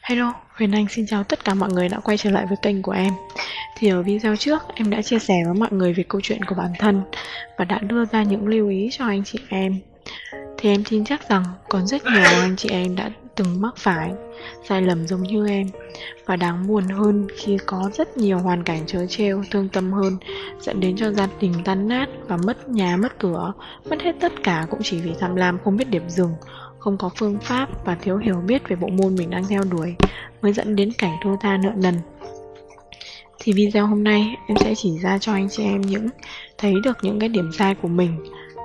Hello, Huyền Anh xin chào tất cả mọi người đã quay trở lại với kênh của em. Thì ở video trước em đã chia sẻ với mọi người về câu chuyện của bản thân Và đã đưa ra những lưu ý cho anh chị em. Thì em tin chắc rằng còn rất nhiều anh chị em đã từng mắc phải sai lầm giống như em. Và đáng buồn hơn khi có rất nhiều hoàn cảnh trớ trêu, thương tâm hơn Dẫn đến cho gia đình tan nát và mất nhà mất cửa Mất hết tất cả cũng chỉ vì tham lam không biết điểm dừng không có phương pháp và thiếu hiểu biết về bộ môn mình đang theo đuổi mới dẫn đến cảnh thua tha nợ nần. Thì video hôm nay em sẽ chỉ ra cho anh chị em những thấy được những cái điểm sai của mình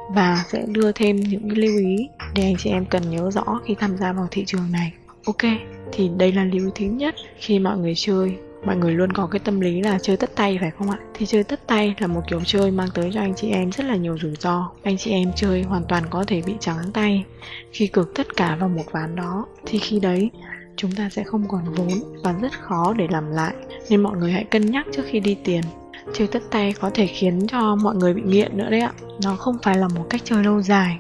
và sẽ đưa thêm những lưu ý để anh chị em cần nhớ rõ khi tham gia vào thị trường này. Ok, thì đây là lưu ý thứ nhất khi mọi người chơi mọi người luôn có cái tâm lý là chơi tất tay phải không ạ? Thì chơi tất tay là một kiểu chơi mang tới cho anh chị em rất là nhiều rủi ro. Anh chị em chơi hoàn toàn có thể bị trắng tay khi cược tất cả vào một ván đó. Thì khi đấy chúng ta sẽ không còn vốn và rất khó để làm lại. Nên mọi người hãy cân nhắc trước khi đi tiền. Chơi tất tay có thể khiến cho mọi người bị nghiện nữa đấy ạ. Nó không phải là một cách chơi lâu dài.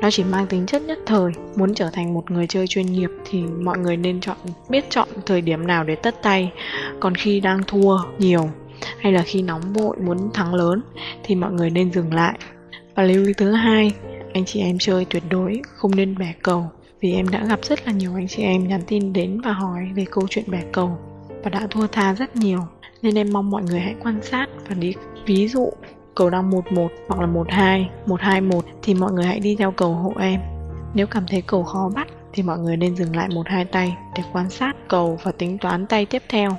Nó chỉ mang tính chất nhất thời. Muốn trở thành một người chơi chuyên nghiệp thì mọi người nên chọn biết chọn thời điểm nào để tất tay còn khi đang thua nhiều hay là khi nóng vội muốn thắng lớn thì mọi người nên dừng lại và lưu ý thứ hai anh chị em chơi tuyệt đối không nên bẻ cầu vì em đã gặp rất là nhiều anh chị em nhắn tin đến và hỏi về câu chuyện bẻ cầu và đã thua tha rất nhiều nên em mong mọi người hãy quan sát và đi ví dụ cầu đang 11 hoặc là 12, 121 thì mọi người hãy đi theo cầu hộ em. Nếu cảm thấy cầu khó bắt thì mọi người nên dừng lại một hai tay để quan sát cầu và tính toán tay tiếp theo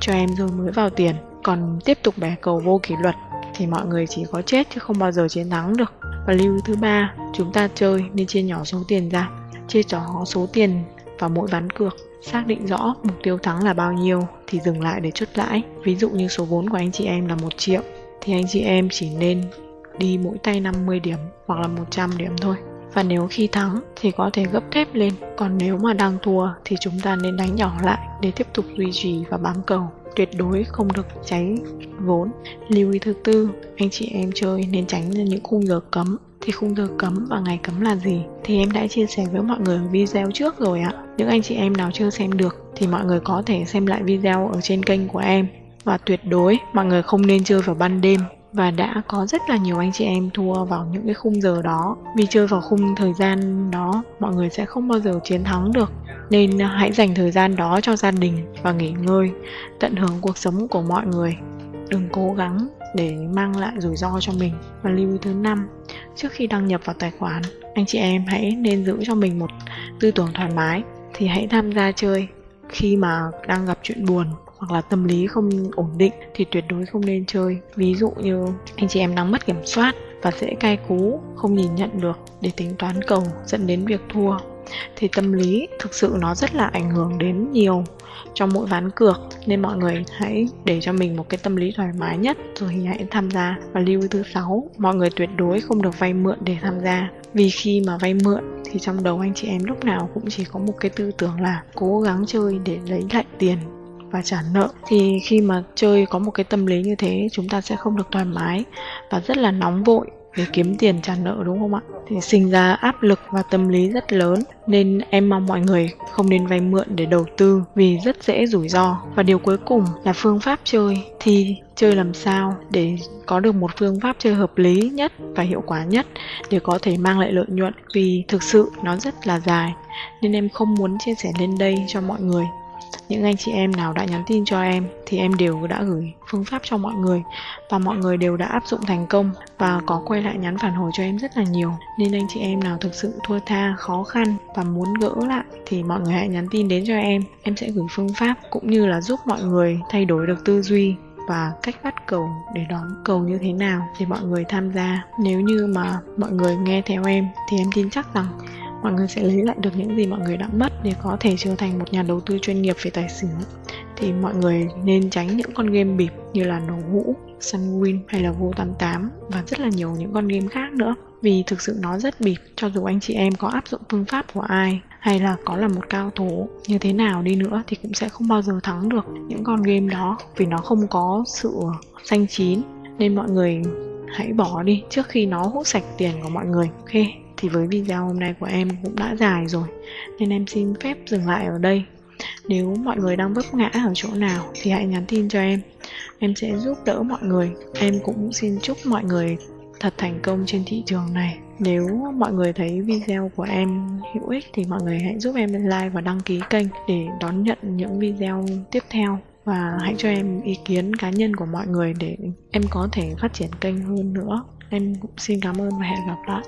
cho em rồi mới vào tiền. Còn tiếp tục bẻ cầu vô kỷ luật thì mọi người chỉ có chết chứ không bao giờ chiến thắng được. Và lưu thứ ba, chúng ta chơi nên chia nhỏ số tiền ra. Chia nhỏ số tiền vào mỗi ván cược xác định rõ mục tiêu thắng là bao nhiêu thì dừng lại để chốt lãi ví dụ như số vốn của anh chị em là một triệu thì anh chị em chỉ nên đi mỗi tay 50 điểm hoặc là 100 điểm thôi. Và nếu khi thắng thì có thể gấp thép lên, còn nếu mà đang thua thì chúng ta nên đánh nhỏ lại để tiếp tục duy trì và bám cầu. Tuyệt đối không được cháy vốn. Lưu ý thứ tư, anh chị em chơi nên tránh những khung giờ cấm. Thì khung giờ cấm và ngày cấm là gì? Thì em đã chia sẻ với mọi người ở video trước rồi ạ. Những anh chị em nào chưa xem được thì mọi người có thể xem lại video ở trên kênh của em. Và tuyệt đối mọi người không nên chơi vào ban đêm và đã có rất là nhiều anh chị em thua vào những cái khung giờ đó. Vì chơi vào khung thời gian đó, mọi người sẽ không bao giờ chiến thắng được. Nên hãy dành thời gian đó cho gia đình và nghỉ ngơi, tận hưởng cuộc sống của mọi người. Đừng cố gắng để mang lại rủi ro cho mình. Và lưu ý thứ năm, trước khi đăng nhập vào tài khoản, anh chị em hãy nên giữ cho mình một tư tưởng thoải mái. Thì hãy tham gia chơi khi mà đang gặp chuyện buồn hoặc là tâm lý không ổn định thì tuyệt đối không nên chơi. Ví dụ như anh chị em đang mất kiểm soát và dễ cay cú, không nhìn nhận được để tính toán cầu dẫn đến việc thua, thì tâm lý thực sự nó rất là ảnh hưởng đến nhiều trong mỗi ván cược. Nên mọi người hãy để cho mình một cái tâm lý thoải mái nhất, rồi thì hãy tham gia và lưu thứ sáu. Mọi người tuyệt đối không được vay mượn để tham gia, vì khi mà vay mượn thì trong đầu anh chị em lúc nào cũng chỉ có một cái tư tưởng là cố gắng chơi để lấy lại tiền và trả nợ, thì khi mà chơi có một cái tâm lý như thế, chúng ta sẽ không được thoải mái và rất là nóng vội để kiếm tiền trả nợ, đúng không ạ? Thì sinh ra áp lực và tâm lý rất lớn, nên em mong mọi người không nên vay mượn để đầu tư vì rất dễ rủi ro. Và điều cuối cùng là phương pháp chơi. Thì chơi làm sao để có được một phương pháp chơi hợp lý nhất và hiệu quả nhất để có thể mang lại lợi nhuận? Vì thực sự nó rất là dài, nên em không muốn chia sẻ lên đây cho mọi người những anh chị em nào đã nhắn tin cho em thì em đều đã gửi phương pháp cho mọi người và mọi người đều đã áp dụng thành công và có quay lại nhắn phản hồi cho em rất là nhiều. Nên anh chị em nào thực sự thua tha, khó khăn và muốn gỡ lại thì mọi người hãy nhắn tin đến cho em. Em sẽ gửi phương pháp cũng như là giúp mọi người thay đổi được tư duy và cách bắt cầu để đón cầu như thế nào để mọi người tham gia. Nếu như mà mọi người nghe theo em thì em tin chắc rằng mọi người sẽ lấy lại được những gì mọi người đã mất để có thể trở thành một nhà đầu tư chuyên nghiệp về tài chính thì mọi người nên tránh những con game bịp như là nổ hũ, Sunwin hay là Go88 và rất là nhiều những con game khác nữa. Vì thực sự nó rất bịp cho dù anh chị em có áp dụng phương pháp của ai hay là có là một cao thủ như thế nào đi nữa thì cũng sẽ không bao giờ thắng được những con game đó vì nó không có sự xanh chín. Nên mọi người hãy bỏ đi trước khi nó hút sạch tiền của mọi người ok? Thì với video hôm nay của em cũng đã dài rồi, nên em xin phép dừng lại ở đây Nếu mọi người đang vấp ngã ở chỗ nào thì hãy nhắn tin cho em. Em sẽ giúp đỡ mọi người. Em cũng xin chúc mọi người thật thành công trên thị trường này. Nếu mọi người thấy video của em hữu ích thì mọi người hãy giúp em like và đăng ký kênh để đón nhận những video tiếp theo và hãy cho em ý kiến cá nhân của mọi người để em có thể phát triển kênh hơn nữa. Em cũng xin cảm ơn và hẹn gặp lại.